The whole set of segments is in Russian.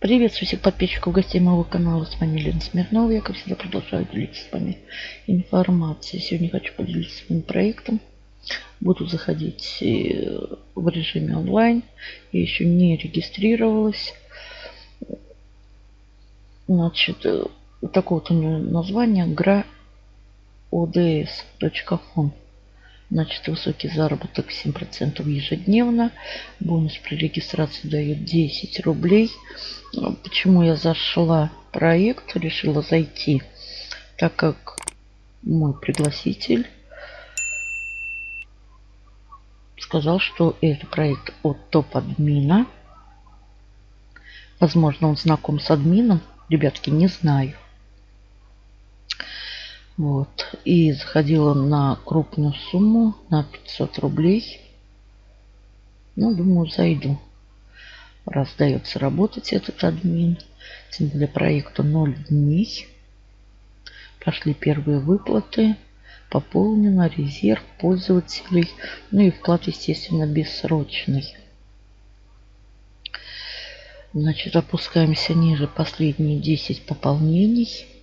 Приветствую всех подписчиков, гостей моего канала. С вами Лена Смирнова. Я, как всегда, продолжаю делиться с вами информацией. Сегодня хочу поделиться своим проектом. Буду заходить э, в режиме онлайн. Я еще не регистрировалась. Значит, э, такое вот у нее название. Гра ods.fon. Значит, высокий заработок 7% ежедневно. Бонус при регистрации дает 10 рублей. Почему я зашла в проект, решила зайти, так как мой пригласитель сказал, что это проект от топ-админа. Возможно, он знаком с админом. Ребятки, не знаю. Вот. И заходила на крупную сумму, на 500 рублей. Ну, думаю, зайду. Раз дается работать этот админ. Тем более проекту 0 дней. Пошли первые выплаты. Пополнено резерв пользователей. Ну и вклад, естественно, бессрочный. Значит, опускаемся ниже последние 10 пополнений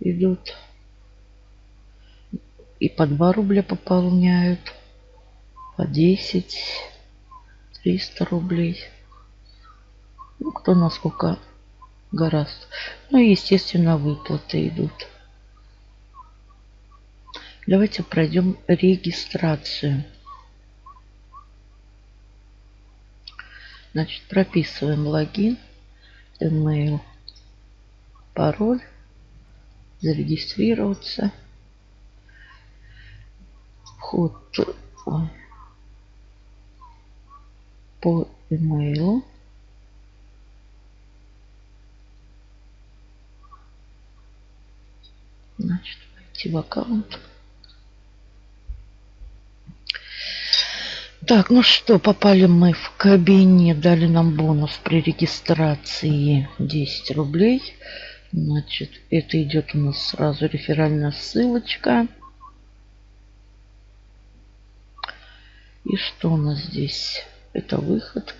идут. И по 2 рубля пополняют. По 10. 300 рублей. Ну, кто насколько гораст. Ну и, естественно, выплаты идут. Давайте пройдем регистрацию. Значит, прописываем логин, email, пароль зарегистрироваться. Вход по имейлу. Значит, войти в аккаунт. Так, ну что, попали мы в кабинет, дали нам бонус при регистрации 10 рублей. Значит, это идет у нас сразу реферальная ссылочка. И что у нас здесь? Это выход.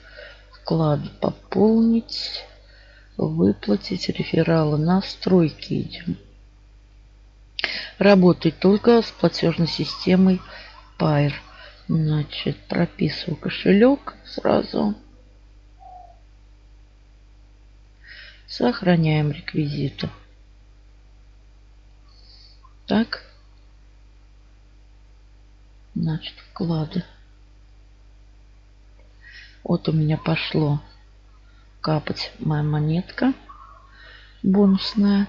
Вклад пополнить. Выплатить рефералы. Настройки идем. Работать только с платежной системой Pair. Значит, прописываю кошелек сразу. Сохраняем реквизиты. Так. Значит, вклады. Вот у меня пошло капать моя монетка бонусная.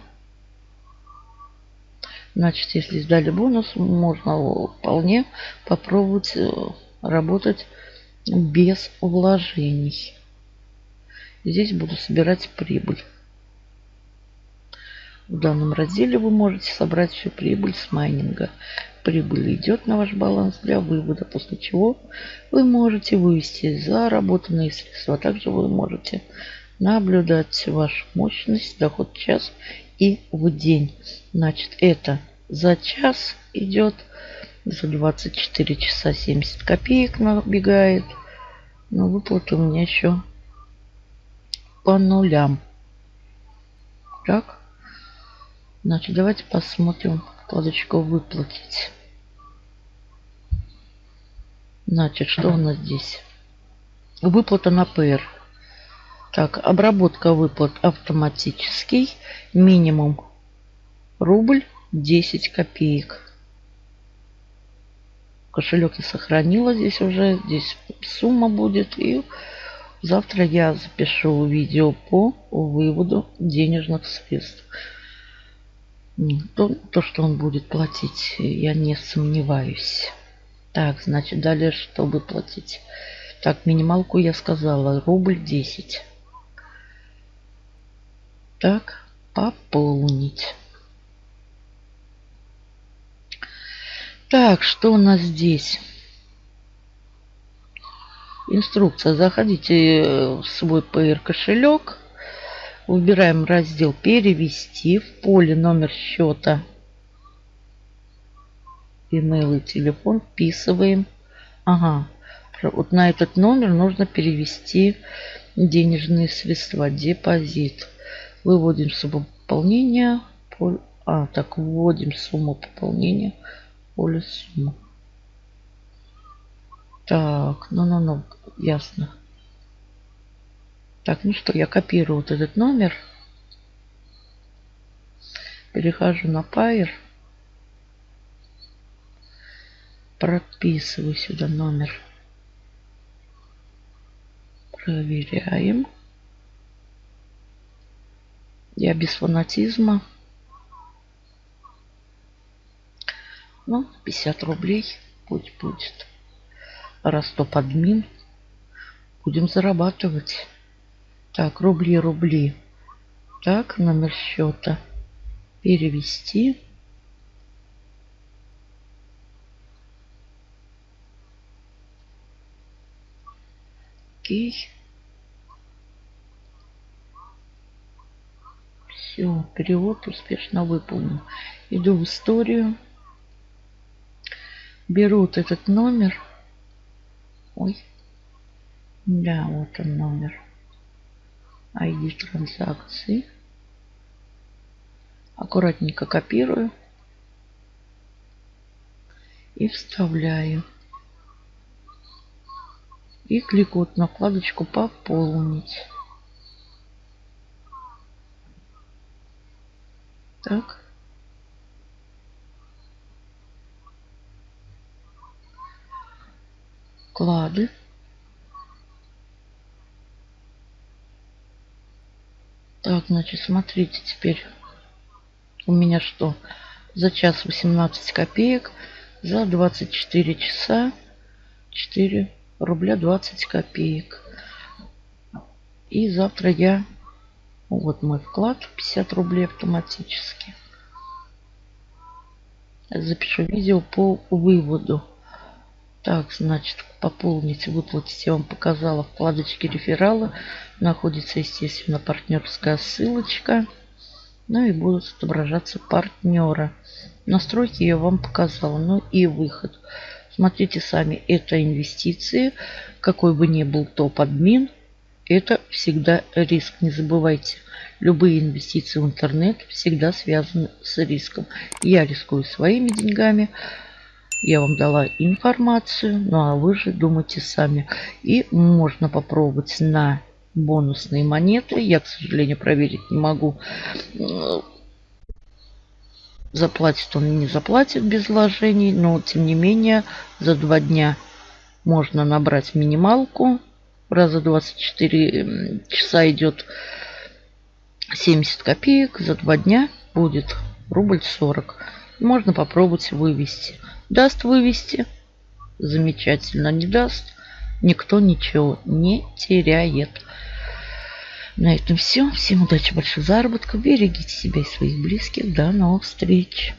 Значит, если сдали бонус, можно вполне попробовать э, работать без вложений. Здесь буду собирать прибыль. В данном разделе вы можете собрать всю прибыль с майнинга. Прибыль идет на ваш баланс для вывода, после чего вы можете вывести заработанные средства. Также вы можете наблюдать вашу мощность, доход в час и в день. Значит, это за час идет, за 24 часа 70 копеек набегает. Но выплаты у меня еще по нулям. Так. Значит, давайте посмотрим вкладочку выплатить. Значит, что у нас здесь? Выплата на ПР. Так, обработка выплат автоматический. Минимум рубль 10 копеек. Кошелек я сохранила здесь уже. Здесь сумма будет. И Завтра я запишу видео по выводу денежных средств. То, то, что он будет платить, я не сомневаюсь. Так, значит, далее что выплатить? Так, минималку я сказала, рубль 10. Так, пополнить. Так, что у нас здесь? Инструкция. Заходите в свой PR кошелек. Выбираем раздел «Перевести». В поле номер счета, email и телефон вписываем. Ага. Вот на этот номер нужно перевести денежные средства, депозит. Выводим сумму пополнения. А, так, вводим сумму пополнения. Поле суммы. Так, ну-ну-ну, ясно. Так, ну что, я копирую вот этот номер. Перехожу на Pair. Прописываю сюда номер. Проверяем. Я без фанатизма. Ну, 50 рублей пусть будет. Раз топ админ. Будем зарабатывать. Так, рубли, рубли. Так, номер счета. Перевести. Окей. Все, перевод успешно выполнен. Иду в историю. Беру вот этот номер. Ой. Да, вот он номер. ID транзакции. Аккуратненько копирую. И вставляю. И кликаю вот на вкладочку «Пополнить». Так. Клады. Так, значит, смотрите теперь. У меня что? За час 18 копеек. За 24 часа 4 рубля 20 копеек. И завтра я... Вот мой вклад. 50 рублей автоматически. Запишу видео по выводу. Так, значит, пополнить, выплатить я вам показала вкладочке реферала. Находится, естественно, партнерская ссылочка. Ну и будут отображаться партнеры. Настройки я вам показала. Ну и выход. Смотрите сами, это инвестиции. Какой бы ни был топ-админ, это всегда риск. Не забывайте, любые инвестиции в интернет всегда связаны с риском. Я рискую своими деньгами. Я вам дала информацию, ну а вы же думайте сами. И можно попробовать на бонусные монеты. Я, к сожалению, проверить не могу. Заплатит он не заплатит без вложений, но тем не менее за два дня можно набрать минималку. Раза 24 часа идет 70 копеек. За два дня будет рубль 40. Можно попробовать вывести. Даст вывести. Замечательно. Не даст. Никто ничего не теряет. На этом все. Всем удачи, больших заработков. Берегите себя и своих близких. До новых встреч.